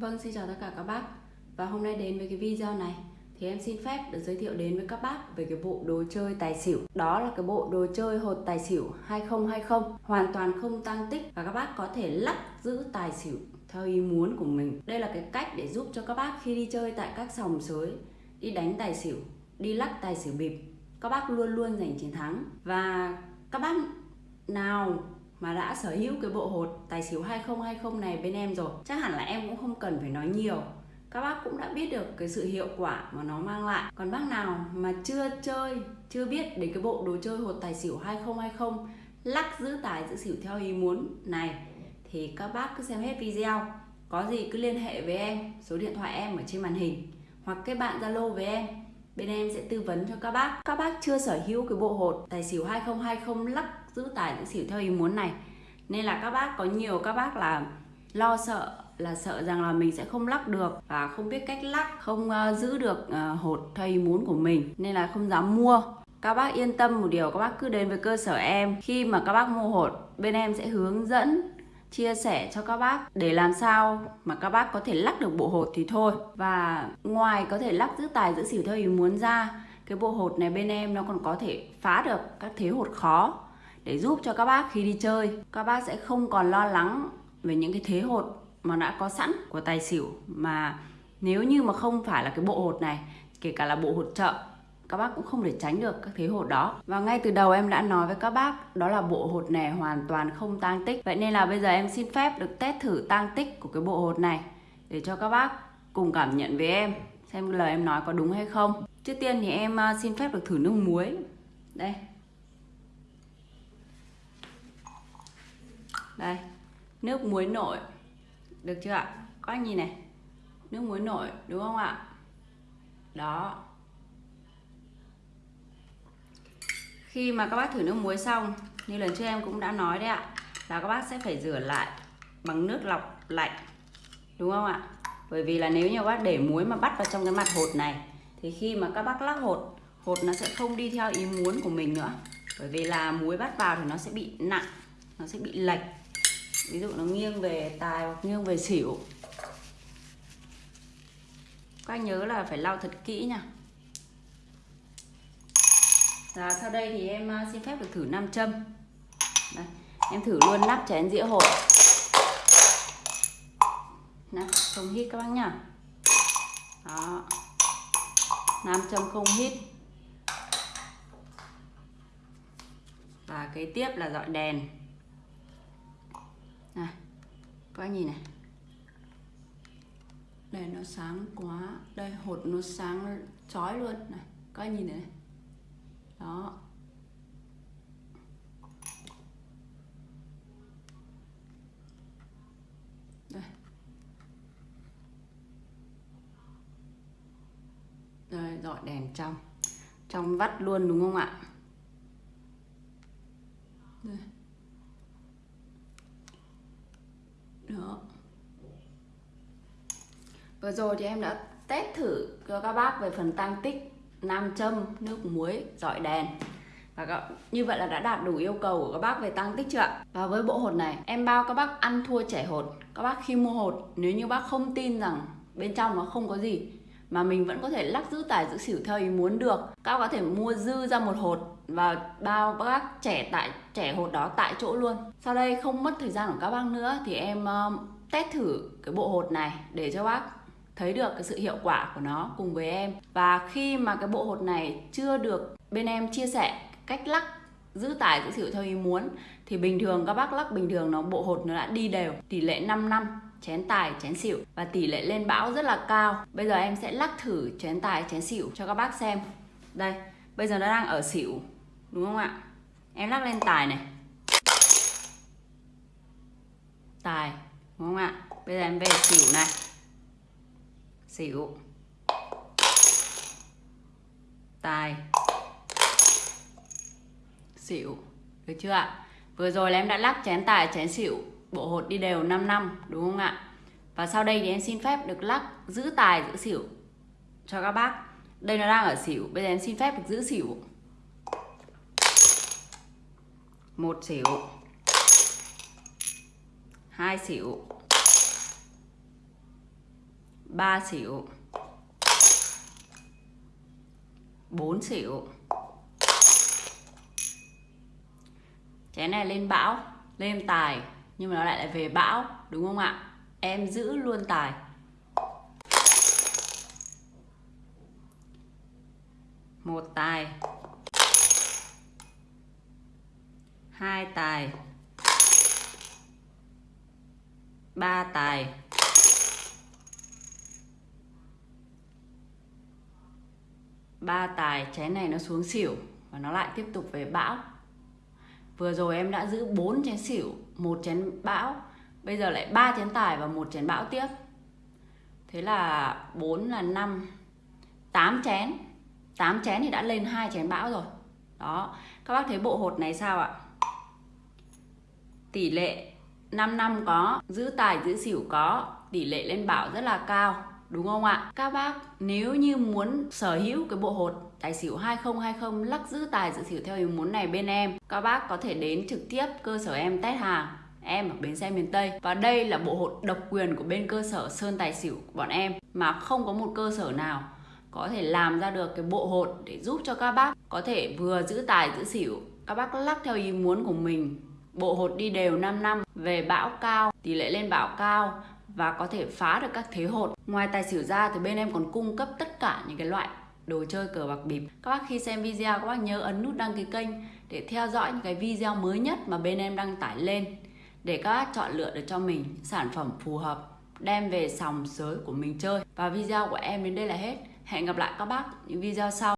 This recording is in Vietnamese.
Vâng, xin chào tất cả các bác. Và hôm nay đến với cái video này Thì em xin phép được giới thiệu đến với các bác Về cái bộ đồ chơi tài xỉu. Đó là cái bộ đồ chơi hột tài xỉu 2020 Hoàn toàn không tăng tích Và các bác có thể lắc giữ tài xỉu theo ý muốn của mình. Đây là cái cách để giúp cho các bác khi đi chơi tại các sòng sới Đi đánh tài xỉu Đi lắc tài xỉu bịp Các bác luôn luôn giành chiến thắng. Và các bác nào mà đã sở hữu cái bộ hột tài xỉu 2020 này bên em rồi, chắc hẳn là em cũng không cần phải nói nhiều. Các bác cũng đã biết được cái sự hiệu quả mà nó mang lại. Còn bác nào mà chưa chơi, chưa biết đến cái bộ đồ chơi hột tài xỉu 2020 lắc giữ tài giữ xỉu theo ý muốn này, thì các bác cứ xem hết video. Có gì cứ liên hệ với em, số điện thoại em ở trên màn hình, hoặc kết bạn zalo với em bên em sẽ tư vấn cho các bác. Các bác chưa sở hữu cái bộ hột tài xỉu 2020 lắc giữ tài giữ xỉu theo ý muốn này. Nên là các bác có nhiều các bác là lo sợ là sợ rằng là mình sẽ không lắc được và không biết cách lắc không uh, giữ được uh, hột theo ý muốn của mình. Nên là không dám mua. Các bác yên tâm một điều các bác cứ đến với cơ sở em. Khi mà các bác mua hột bên em sẽ hướng dẫn chia sẻ cho các bác để làm sao mà các bác có thể lắc được bộ hột thì thôi. Và ngoài có thể lắc giữ tài, giữ xỉu theo ý muốn ra, cái bộ hột này bên em nó còn có thể phá được các thế hột khó để giúp cho các bác khi đi chơi. Các bác sẽ không còn lo lắng về những cái thế hột mà đã có sẵn của tài xỉu. Mà nếu như mà không phải là cái bộ hột này, kể cả là bộ hột chợ các bác cũng không thể tránh được các thế hột đó. Và ngay từ đầu em đã nói với các bác, đó là bộ hột này hoàn toàn không tang tích. Vậy nên là bây giờ em xin phép được test thử tang tích của cái bộ hột này để cho các bác cùng cảm nhận với em, xem lời em nói có đúng hay không. Trước tiên thì em à, xin phép được thử nước muối. Đây. Đây, nước muối nổi. Được chưa ạ? Có anh nhìn này. Nước muối nổi, đúng không ạ? Đó. Khi mà các bác thử nước muối xong, như lần trước em cũng đã nói đấy ạ, là các bác sẽ phải rửa lại bằng nước lọc lạnh, đúng không ạ? Bởi vì là nếu như các bác để muối mà bắt vào trong cái mặt hột này, thì khi mà các bác lắc hột hột nó sẽ không đi theo ý muốn của mình nữa. Bởi vì là muối bắt vào thì nó sẽ bị nặng, nó sẽ bị lệch. Ví dụ nó nghiêng về tài hoặc nghiêng về xỉu. Các anh nhớ là phải lau thật kỹ nha và sau đây thì em à, xin phép được thử nam châm. Đây, em thử luôn nắp chén dĩa hộp. Nè không hít các bác nhá. Đó. Nam châm không hít. Và kế tiếp là dọi đèn. Này các bác nhìn này. Đèn nó sáng quá. Đây hột nó sáng chói luôn. Này các bác nhìn này đó. Đây. Đây, dọi đèn trong. Trong vắt luôn, đúng không ạ? Đây. Đó. Vừa rồi thì em đã test thử cho các bác về phần tăng tích nam châm nước muối dọi đèn. Và các, như vậy là đã đạt đủ yêu cầu của các bác về tăng tích chưa ạ? Và với bộ hột này em bao các bác ăn thua trẻ hột. Các bác khi mua hột nếu như bác không tin rằng bên trong nó không có gì mà mình vẫn có thể lắc giữ tài giữ xỉu theo ý muốn được các bác có thể mua dư ra một hột và bao bác trẻ tại trẻ hột đó tại chỗ luôn. Sau đây không mất thời gian của các bác nữa thì em uh, test thử cái bộ hột này để cho bác thấy được cái sự hiệu quả của nó cùng với em. Và khi mà cái bộ hột này chưa được bên em chia sẻ cách lắc, giữ tải, giữ xỉu theo ý muốn, thì bình thường các bác lắc bình thường nó, bộ hột nó đã đi đều. Tỷ lệ 5 năm, chén tài, chén xỉu. Và tỷ lệ lên bão rất là cao. Bây giờ em sẽ lắc thử chén tài, chén xỉu cho các bác xem. Đây, bây giờ nó đang ở xỉu, đúng không ạ? Em lắc lên tài này. Tài, đúng không ạ? Bây giờ em về xỉu này xỉu. Tài. Xỉu. Được chưa ạ? Vừa rồi là em đã lắc chén tài, chén xỉu, bộ hột đi đều 5 năm, đúng không ạ? Và sau đây thì em xin phép được lắc giữ tài, giữ xỉu cho các bác. Đây nó đang ở xỉu, bây giờ em xin phép được giữ xỉu. Một xỉu. Hai xỉu ba xỉu bốn xỉu chén này lên bão, lên tài, nhưng mà nó lại lại về bão, đúng không ạ? Em giữ luôn tài. Một tài. Hai tài. Ba tài. Ba tài chén này nó xuống xỉu và nó lại tiếp tục về bão. Vừa rồi em đã giữ 4 chén xỉu, một chén bão, bây giờ lại ba chén tài và một chén bão tiếp. Thế là 4 là 5 8 chén. 8 chén thì đã lên hai chén bão rồi. Đó, các bác thấy bộ hột này sao ạ? Tỷ lệ 5 năm có, giữ tài giữ xỉu có, tỷ lệ lên bảo rất là cao đúng không ạ? Các bác, nếu như muốn sở hữu cái bộ hột tài xỉu 2020 lắc giữ tài giữ xỉu theo ý muốn này bên em, các bác có thể đến trực tiếp cơ sở em test hàng. Em ở bến xe miền Tây. Và đây là bộ hột độc quyền của bên cơ sở Sơn Tài Xỉu của bọn em, mà không có một cơ sở nào có thể làm ra được cái bộ hột để giúp cho các bác có thể vừa giữ tài giữ xỉu. Các bác lắc theo ý muốn của mình, bộ hột đi đều 5 năm, về bão cao, tỷ lệ lên bão cao và có thể phá được các thế hột. Ngoài tài xỉu ra thì bên em còn cung cấp tất cả những cái loại đồ chơi cờ bạc bịp. Các bác khi xem video, các bác nhớ ấn nút đăng ký kênh để theo dõi những cái video mới nhất mà bên em đăng tải lên để các bác chọn lựa được cho mình sản phẩm phù hợp, đem về sòng sới của mình chơi. Và video của em đến đây là hết. Hẹn gặp lại các bác những video sau.